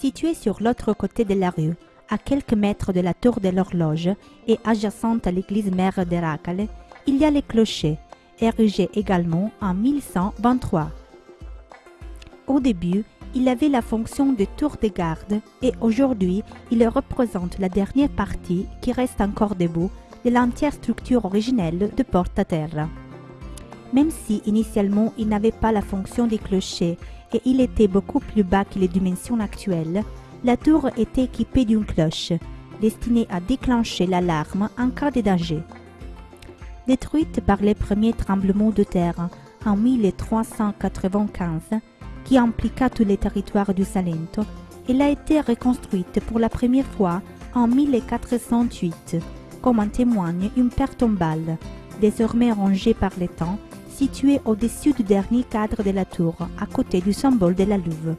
Située sur l'autre côté de la rue, à quelques mètres de la tour de l'horloge et adjacente à l'église mère d'Eracale, il y a le clocher, érigé également en 1123. Au début, il avait la fonction de tour de garde et aujourd'hui, il représente la dernière partie qui reste encore debout de l'entière structure originelle de porte à terre. Même si initialement il n'avait pas la fonction des clochers et il était beaucoup plus bas que les dimensions actuelles, la tour était équipée d'une cloche, destinée à déclencher l'alarme en cas de danger. Détruite par les premiers tremblements de terre en 1395, qui impliqua tous les territoires du Salento, elle a été reconstruite pour la première fois en 1408, comme en témoigne une pierre tombale, désormais rangée par les temps, située au-dessus du dernier cadre de la tour, à côté du symbole de la Louve.